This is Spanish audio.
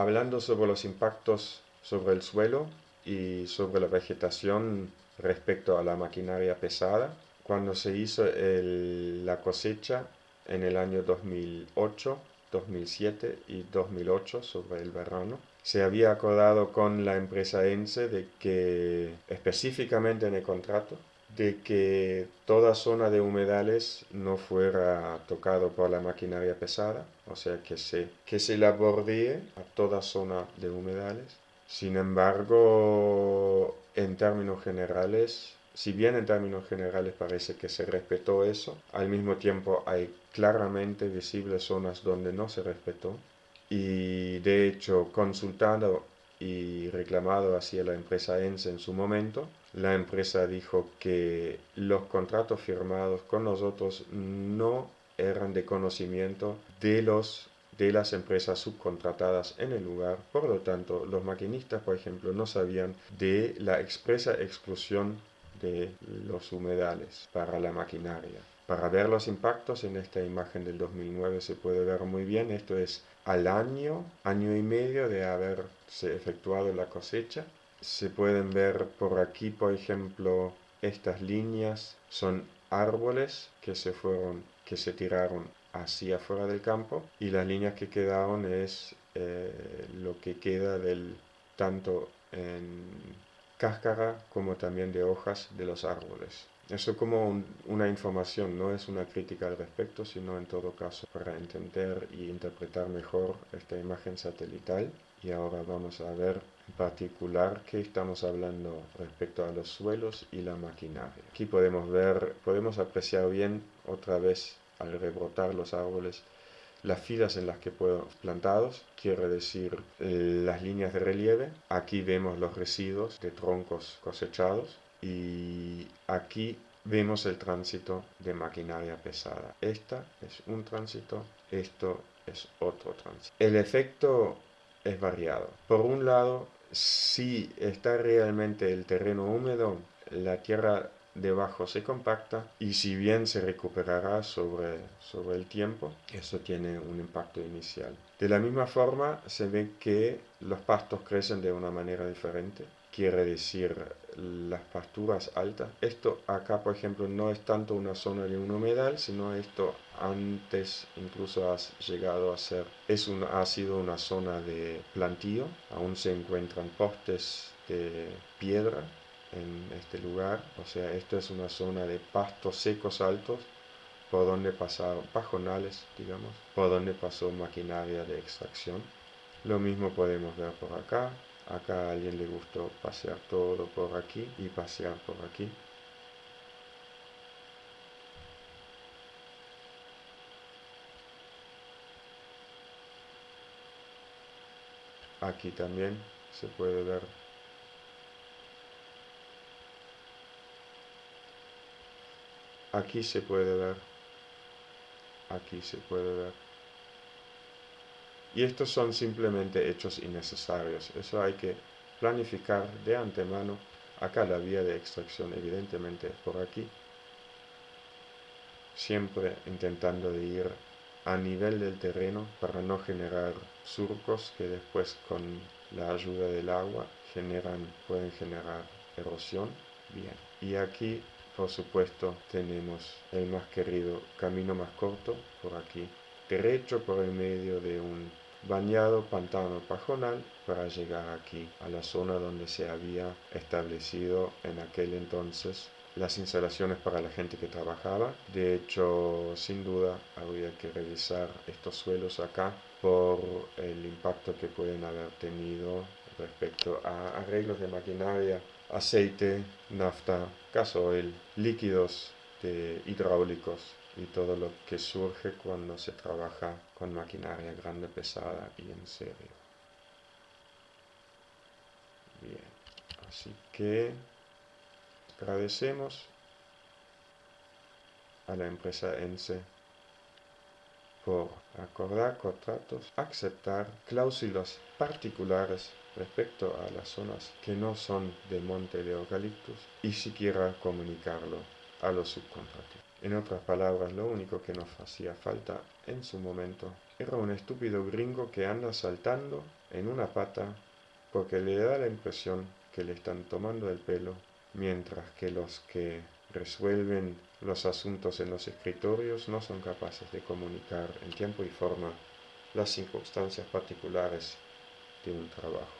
hablando sobre los impactos sobre el suelo y sobre la vegetación respecto a la maquinaria pesada, cuando se hizo la cosecha en el año 2008, 2007 y 2008 sobre el verano, se había acordado con la empresa ENSE de que específicamente en el contrato de que toda zona de humedales no fuera tocado por la maquinaria pesada, o sea que se, que se la bordee a toda zona de humedales. Sin embargo, en términos generales, si bien en términos generales parece que se respetó eso, al mismo tiempo hay claramente visibles zonas donde no se respetó y de hecho consultado y reclamado hacia la empresa ENSE en su momento, la empresa dijo que los contratos firmados con nosotros no eran de conocimiento de los de las empresas subcontratadas en el lugar. Por lo tanto, los maquinistas, por ejemplo, no sabían de la expresa exclusión de los humedales para la maquinaria. Para ver los impactos en esta imagen del 2009 se puede ver muy bien. Esto es al año, año y medio de haberse efectuado la cosecha. Se pueden ver por aquí, por ejemplo, estas líneas son árboles que se fueron, que se tiraron hacia afuera del campo y las líneas que quedaron es eh, lo que queda del tanto en cáscara como también de hojas de los árboles. Eso como una información, no es una crítica al respecto, sino en todo caso para entender y interpretar mejor esta imagen satelital. Y ahora vamos a ver en particular qué estamos hablando respecto a los suelos y la maquinaria. Aquí podemos ver, podemos apreciar bien otra vez al rebrotar los árboles las filas en las que puedo plantados, quiere decir eh, las líneas de relieve. Aquí vemos los residuos de troncos cosechados y aquí vemos el tránsito de maquinaria pesada. Esta es un tránsito, esto es otro tránsito. El efecto es variado. Por un lado, si está realmente el terreno húmedo, la tierra debajo se compacta y si bien se recuperará sobre, sobre el tiempo, eso tiene un impacto inicial. De la misma forma se ve que los pastos crecen de una manera diferente, quiere decir las pasturas altas. Esto acá, por ejemplo, no es tanto una zona de un humedal, sino esto antes incluso ha llegado a ser, es un, ha sido una zona de plantío, aún se encuentran postes de piedra en este lugar, o sea, esto es una zona de pastos secos altos por donde pasaron pajonales, digamos, por donde pasó maquinaria de extracción. Lo mismo podemos ver por acá. Acá a alguien le gustó pasear todo por aquí y pasear por aquí. Aquí también se puede ver Aquí se puede ver. Aquí se puede ver. Y estos son simplemente hechos innecesarios. Eso hay que planificar de antemano. Acá la vía de extracción evidentemente por aquí. Siempre intentando de ir a nivel del terreno para no generar surcos que después con la ayuda del agua generan, pueden generar erosión. Bien. Y aquí por supuesto, tenemos el más querido camino más corto por aquí, derecho por el medio de un bañado pantano pajonal para llegar aquí a la zona donde se había establecido en aquel entonces las instalaciones para la gente que trabajaba. De hecho, sin duda, habría que revisar estos suelos acá por el impacto que pueden haber tenido respecto a arreglos de maquinaria aceite, nafta, gasoil, líquidos hidráulicos y todo lo que surge cuando se trabaja con maquinaria grande, pesada y en serio. Bien, así que agradecemos a la empresa ENSE por acordar contratos, aceptar cláusulas particulares respecto a las zonas que no son de monte de eucaliptus y siquiera comunicarlo a los subcontratistas. En otras palabras, lo único que nos hacía falta en su momento era un estúpido gringo que anda saltando en una pata porque le da la impresión que le están tomando el pelo, mientras que los que resuelven los asuntos en los escritorios no son capaces de comunicar en tiempo y forma las circunstancias particulares de un trabajo.